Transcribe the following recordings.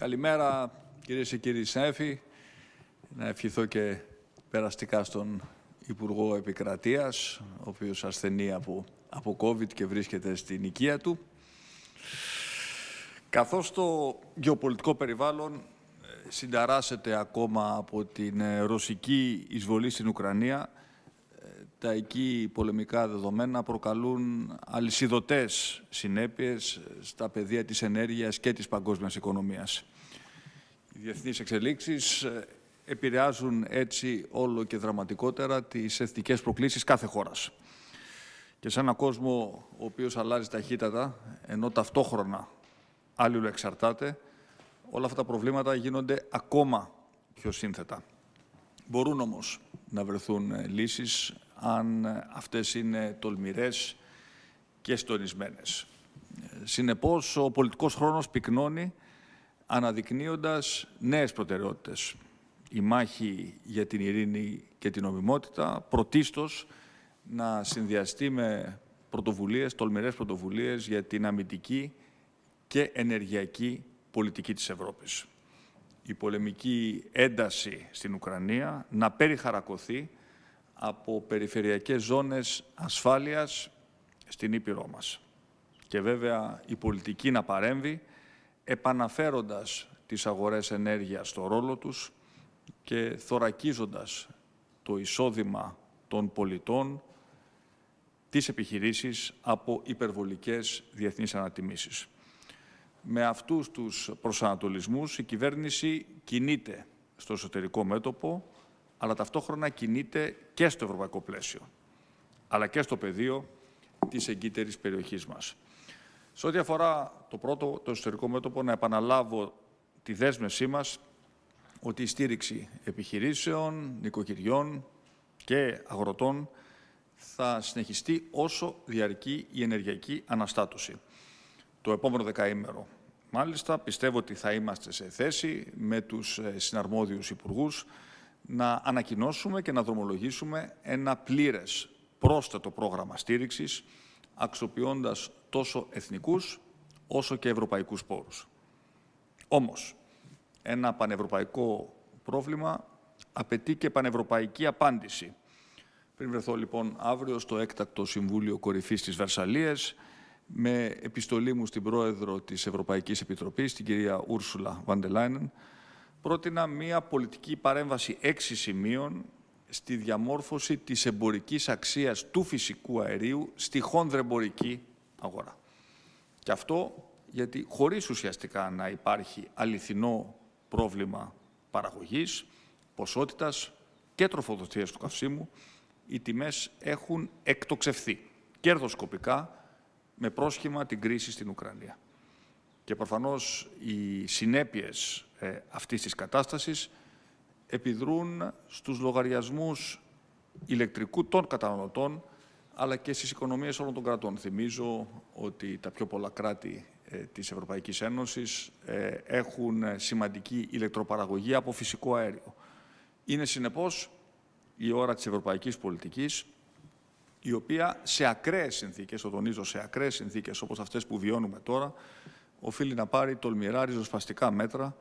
Καλημέρα κυρίες και κύριοι συνέφοι. Να ευχηθώ και περαστικά στον Υπουργό Επικρατείας, ο οποίος ασθενεί από, από COVID και βρίσκεται στην οικία του. Καθώς το γεωπολιτικό περιβάλλον ε, συνταράσσεται ακόμα από την ε, ρωσική εισβολή στην Ουκρανία, ε, τα εκεί πολεμικά δεδομένα προκαλούν αλυσιδωτές συνέπειες στα πεδία της ενέργειας και της παγκόσμιας οικονομίας. Οι διεθνείς εξελίξεις επηρεάζουν έτσι όλο και δραματικότερα τις εθνικές προκλήσεις κάθε χώρας. Και σε έναν κόσμο ο οποίος αλλάζει ταχύτατα, ενώ ταυτόχρονα άλλοι εξαρτάται, όλα αυτά τα προβλήματα γίνονται ακόμα πιο σύνθετα. Μπορούν όμως να βρεθούν ε, λύσεις αν ε, αυτές είναι τολμηρές και στονισμένες. Ε, συνεπώς, ο πολιτικός χρόνος πυκνώνει αναδεικνύοντας νέες προτεραιότητες η μάχη για την ειρήνη και την ομιμότητα, πρωτίστως να συνδυαστεί με πρωτοβουλίες, τολμηρές πρωτοβουλίες για την αμυντική και ενεργειακή πολιτική της Ευρώπης. Η πολεμική ένταση στην Ουκρανία να περιχαρακωθεί από περιφερειακές ζώνες ασφάλειας στην Ήπειρό μας. Και βέβαια η πολιτική να παρέμβει επαναφέροντας τις αγορές ενέργειας στο ρόλο τους, και θωρακίζοντας το εισόδημα των πολιτών τις επιχειρήσεις από υπερβολικές διεθνείς ανατιμήσεις. Με αυτούς τους προσανατολισμούς η κυβέρνηση κινείται στο εσωτερικό μέτωπο, αλλά ταυτόχρονα κινείται και στο ευρωπαϊκό πλαίσιο, αλλά και στο πεδίο της εγκύτερης περιοχής μας. Σε ό,τι αφορά το πρώτο, το εσωτερικό μέτωπο, να επαναλάβω τη δέσμευσή μας ότι η στήριξη επιχειρήσεων, νοικοκυριών και αγροτών θα συνεχιστεί όσο διαρκεί η ενεργειακή αναστάτωση. Το επόμενο δεκαήμερο. Μάλιστα, πιστεύω ότι θα είμαστε σε θέση με τους ε, συναρμόδιους υπουργούς να ανακοινώσουμε και να δρομολογήσουμε ένα πλήρες πρόσθετο πρόγραμμα στήριξης, αξιοποιώντας τόσο εθνικούς όσο και ευρωπαϊκούς πόρους. Όμως, ένα πανευρωπαϊκό πρόβλημα απαιτεί και πανευρωπαϊκή απάντηση. Πριν βρεθώ λοιπόν αύριο στο έκτακτο Συμβούλιο Κορυφής της Βερσαλίας, με επιστολή μου στην Πρόεδρο της Ευρωπαϊκής Επιτροπής, την κυρία Ούρσουλα Βαντελάινεν, πρότεινα μία πολιτική παρέμβαση έξι σημείων στη διαμόρφωση της εμπορικής αξίας του φυσικού αερίου στη χόνδρεμπορική αγορά. Και αυτό γιατί χωρίς ουσιαστικά να υπάρχει αληθινό πρόβλημα παραγωγής, ποσότητας και τροφοδοτίας του καυσίμου, οι τιμές έχουν εκτοξευθεί κερδοσκοπικά με πρόσχημα την κρίση στην Ουκρανία. Και προφανώς οι συνέπειες ε, αυτής της κατάστασης επιδρούν στους λογαριασμούς ηλεκτρικού των καταναλωτών αλλά και στις οικονομίες όλων των κρατών. Θυμίζω ότι τα πιο πολλά κράτη ε, της Ευρωπαϊκής Ένωσης ε, έχουν σημαντική ηλεκτροπαραγωγή από φυσικό αέριο. Είναι συνεπώς η ώρα της ευρωπαϊκής πολιτικής, η οποία σε ακραίες συνθήκες, το τονίζω σε ακραίες συνθήκες όπως αυτές που βιώνουμε τώρα, οφείλει να πάρει τολμηρά ριζοσπαστικά μέτρα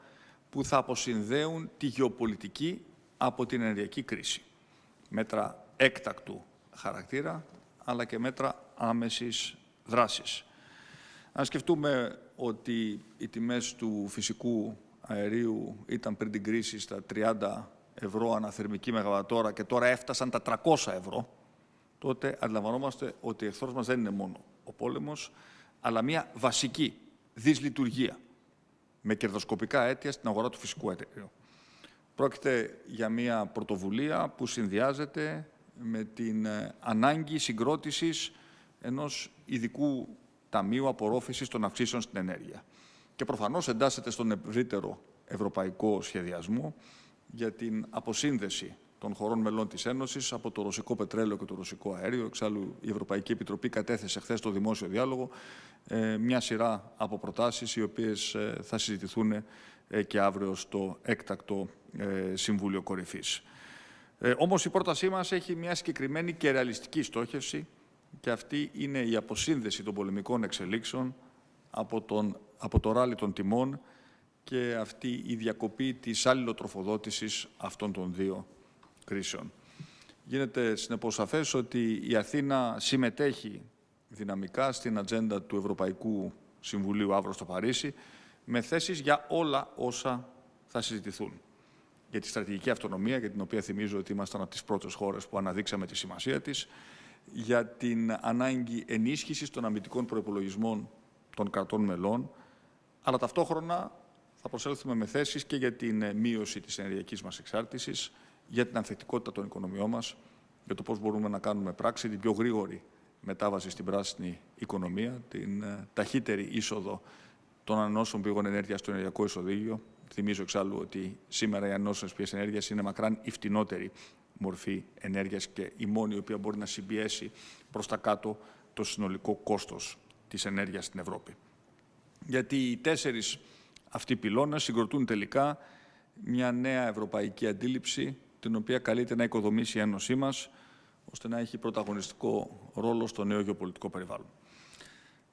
που θα αποσυνδέουν τη γεωπολιτική από την ενεργειακή κρίση. Μέτρα έκτακτου χαρακτήρα, αλλά και μέτρα άμεσης δράσης. Αν σκεφτούμε ότι οι τιμές του φυσικού αερίου ήταν πριν την κρίση στα 30 ευρώ αναθερμική μεγαβατόρα και τώρα έφτασαν τα 300 ευρώ, τότε αντιλαμβανόμαστε ότι ο εχθρός μας δεν είναι μόνο ο πόλεμος, αλλά μια βασική δυσλειτουργία με κερδοσκοπικά αίτια στην αγορά του φυσικού αερίου. Πρόκειται για μια πρωτοβουλία που συνδυάζεται με την ε, ανάγκη συγκρότησης ενός ειδικού Ταμείου Απορρόφησης των Αυξήσεων στην Ενέργεια. Και προφανώς εντάσσεται στον ευρύτερο ευρωπαϊκό σχεδιασμό για την αποσύνδεση των χωρών μελών της Ένωσης από το ρωσικό πετρέλαιο και το ρωσικό αέριο. Εξάλλου, η Ευρωπαϊκή Επιτροπή κατέθεσε χθες στο δημόσιο διάλογο ε, μια σειρά από προτάσεις οι οποίες ε, θα συζητηθούν ε, και αύριο στο έκτακτο Συμβούλιο Κορυφής. Ε, όμως η πρότασή μας έχει μια συγκεκριμένη και ρεαλιστική στόχευση και αυτή είναι η αποσύνδεση των πολεμικών εξελίξεων από, τον, από το ράλι των τιμών και αυτή η διακοπή της αλληλοτροφοδότησης αυτών των δύο κρίσεων. Γίνεται συνεπώς σαφές ότι η Αθήνα συμμετέχει δυναμικά στην ατζέντα του Ευρωπαϊκού Συμβουλίου αύριο στο Παρίσι με θέσεις για όλα όσα θα συζητηθούν. Για τη στρατηγική αυτονομία, για την οποία θυμίζω ότι ήμασταν από τις πρώτες χώρες που αναδείξαμε τη σημασία της, για την ανάγκη ενίσχυσης των αμυντικών προπολογισμών των κρατών μελών, αλλά ταυτόχρονα θα προσέλθουμε με θέσεις και για την μείωση της ενεργειακής μας εξάρτησης, για την ανθεκτικότητα των οικονομιών μας, για το πώς μπορούμε να κάνουμε πράξη την πιο γρήγορη μετάβαση στην πράσινη οικονομία, την ε, ταχύτερη είσοδο των ανανεώσιμων πηγών ενέργειας στο ενεργειακό ισοδίκιο. Θυμίζω εξάλλου ότι σήμερα οι ανανεώσιμες πηγές ενέργειας είναι μακράν η φτηνότερη μορφή ενέργειας και η μόνη η οποία μπορεί να συμπιέσει προς τα κάτω το συνολικό κόστος της ενέργειας στην Ευρώπη. Γιατί οι τέσσερις αυτοί πυλώνες συγκροτούν τελικά μια νέα ευρωπαϊκή αντίληψη, την οποία καλείται να οικοδομήσει η Ένωσή μας, ώστε να έχει πρωταγωνιστικό ρόλο στο νέο γεωπολιτικό περιβάλλον.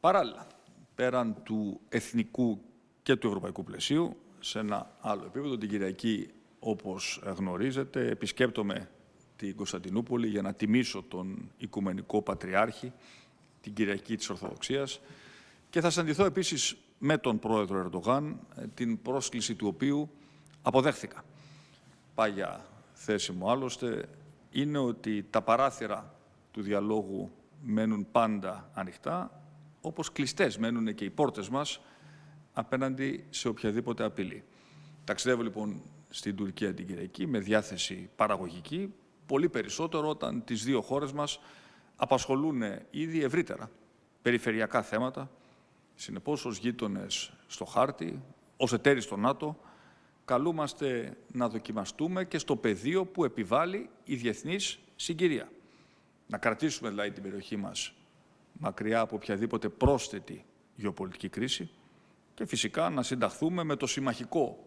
Παράλληλα, πέραν του εθνικού και του ευρωπαϊκού πλαισίου, σε ένα άλλο επίπεδο, την Κυριακή, όπως γνωρίζετε, επισκέπτομαι την Κωνσταντινούπολη για να τιμήσω τον Οικουμενικό Πατριάρχη, την Κυριακή της Ορθοδοξίας και θα συναντηθώ επίσης με τον πρόεδρο Ερντογάν, την πρόσκληση του οποίου αποδέχθηκα. Πάγια θέση μου. Άλλωστε είναι ότι τα παράθυρα του διαλόγου μένουν πάντα ανοιχτά, όπως κλειστές μένουν και οι πόρτες μας απέναντι σε οποιαδήποτε απειλή. Ταξιδεύω λοιπόν στην Τουρκία την Κυριακή με διάθεση παραγωγική, πολύ περισσότερο όταν τις δύο χώρες μας απασχολούν ήδη ευρύτερα περιφερειακά θέματα, συνεπώς ως γείτονες στο χάρτη, ως εταίροι στο ΝΑΤΟ, καλούμαστε να δοκιμαστούμε και στο πεδίο που επιβάλλει η διεθνής συγκυρία. Να κρατήσουμε δηλαδή την περιοχή μας μακριά από οποιαδήποτε πρόσθετη γεωπολιτική κρίση και φυσικά να συνταχθούμε με το συμμαχικό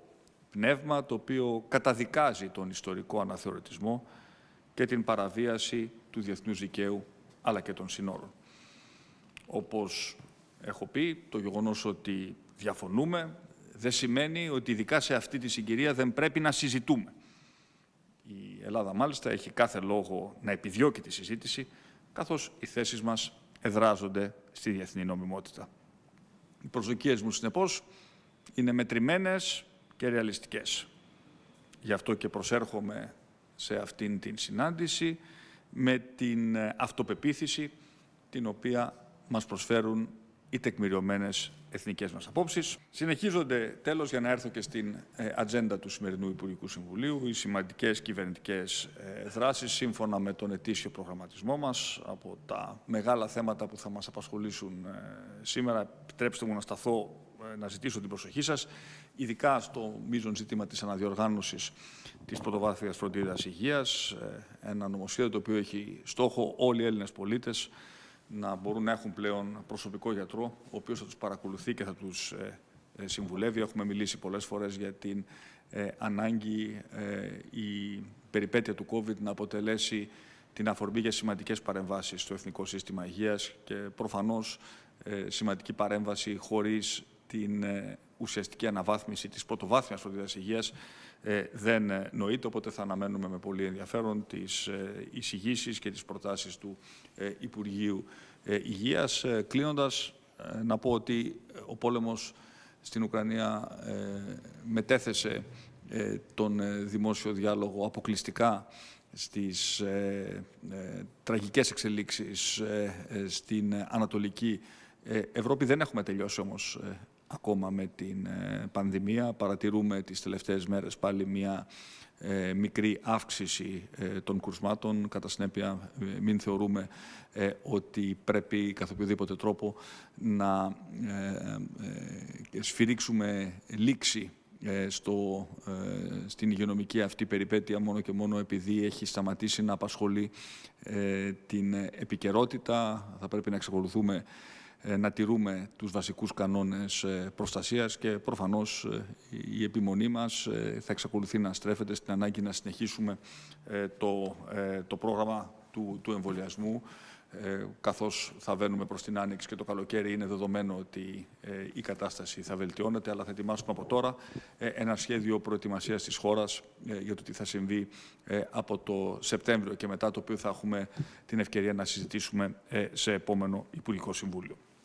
πνεύμα το οποίο καταδικάζει τον ιστορικό αναθεωρητισμό και την παραβίαση του διεθνούς δικαίου αλλά και των συνόρων. Όπως έχω πει, το γεγονός ότι διαφωνούμε δεν σημαίνει ότι ειδικά σε αυτή τη συγκυρία δεν πρέπει να συζητούμε. Η Ελλάδα μάλιστα έχει κάθε λόγο να επιδιώκει τη συζήτηση, καθώς οι θέσεις μας εδράζονται στη διεθνή νομιμότητα. Οι προσδοκίες μου, συνεπώς, είναι μετρημένες και ρεαλιστικές. Γι' αυτό και προσέρχομαι σε αυτήν την συνάντηση με την αυτοπεποίθηση την οποία μας προσφέρουν οι τεκμηριωμένες εθνικές μας απόψεις. Συνεχίζονται, τέλος, για να έρθω και στην ε, ατζέντα του σημερινού Υπουργικού Συμβουλίου, οι σημαντικές κυβερνητικές ε, δράσεις σύμφωνα με τον ετήσιο προγραμματισμό μας. Από τα μεγάλα θέματα που θα μας απασχολήσουν ε, σήμερα, επιτρέψτε μου να σταθώ να ζητήσω την προσοχή σας, ειδικά στο μείζον ζήτημα της αναδιοργάνωσης της πρωτοβάθμιας φροντίδας υγείας, ένα νομοσχέδιο το οποίο έχει στόχο όλοι οι Έλληνες πολίτες να μπορούν να έχουν πλέον προσωπικό γιατρό, ο οποίος θα τους παρακολουθεί και θα τους ε, ε, συμβουλεύει. Έχουμε μιλήσει πολλές φορές για την ε, ανάγκη η περιπέτεια του COVID να αποτελέσει την αφορμή για σημαντικές παρεμβάσεις στο Εθνικό Σύστημα Υγείας και προφανώς σημαντική παρέμβαση χωρίς την ουσιαστική αναβάθμιση της πρωτοβάθμιας φροντίδας υγείας δεν νοείται, οπότε θα αναμένουμε με πολύ ενδιαφέρον τις εισηγήσεις και τις προτάσεις του Υπουργείου Υγείας. Κλείνοντας, να πω ότι ο πόλεμος στην Ουκρανία μετέθεσε τον δημόσιο διάλογο αποκλειστικά στις ε, ε, τραγικές εξελίξεις στην Ανατολική Ευρώπη. Δεν έχουμε τελειώσει όμως ακόμα με την ε, πανδημία. Παρατηρούμε τις τελευταίες μέρες πάλι μια ε, μικρή αύξηση ε, των κουρσμάτων. Κατά συνέπεια, μην θεωρούμε ότι πρέπει καθ' οποιοδήποτε τρόπο να σφυρίξουμε λήξη στο, στην υγειονομική αυτή περιπέτεια μόνο και μόνο επειδή έχει σταματήσει να απασχολεί την επικαιρότητα. Θα πρέπει να εξακολουθούμε ε, να τηρούμε τους βασικούς κανόνες ε, προστασίας και προφανώς ε, η επιμονή μας θα εξακολουθεί να στρέφεται στην ανάγκη να συνεχίσουμε το, το πρόγραμμα του, του εμβολιασμού ε, καθώς θα βαίνουμε προς την Άνοιξη και το καλοκαίρι είναι δεδομένο ότι ε, η κατάσταση θα βελτιώνεται, αλλά θα ετοιμάσουμε από τώρα ε, ένα σχέδιο προετοιμασίας της χώρας για το τι θα συμβεί από το Σεπτέμβριο και μετά, το οποίο θα έχουμε την ευκαιρία να συζητήσουμε σε επόμενο Υπουργικό Συμβούλιο.